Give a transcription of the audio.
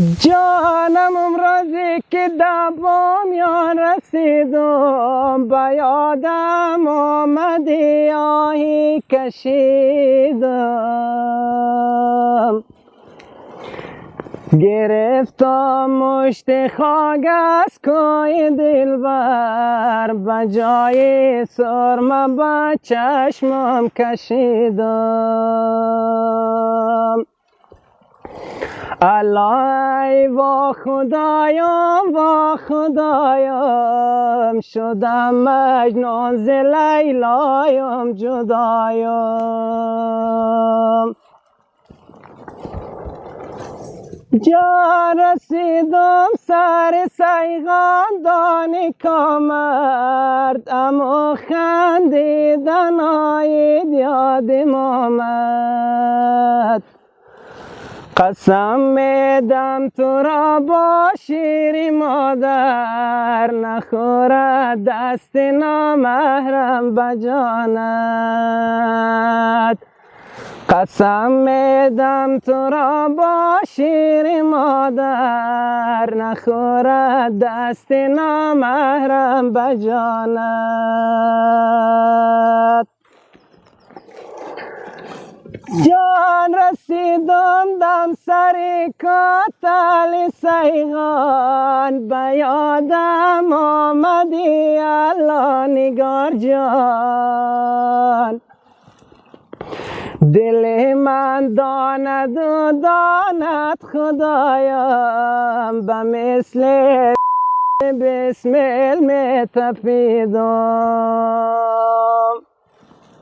جانم امروزی که دبامیان رسیدم به یادم آمدی آهی کشیدم. گرفتم مشت خاک از کوی دلبر به جای سرمه به چشمم کشیدم. الای و خدایم و خدایم شدم مجنون ز لیلایم جدایم جا رسیدم سر سیغان دانی کامرد اما خندیدن آید یادم آمد قسم میدم تو را با شیری مادر نخورد دست نامحرم بجانت قسم میدم تو را با شیر مادر نخورد دست نامحرم بجانت جان رسیدم کاتل سیغان به یادم آمدی الله نگار جان. دل من داند و داند خدایم به مثل بسمل می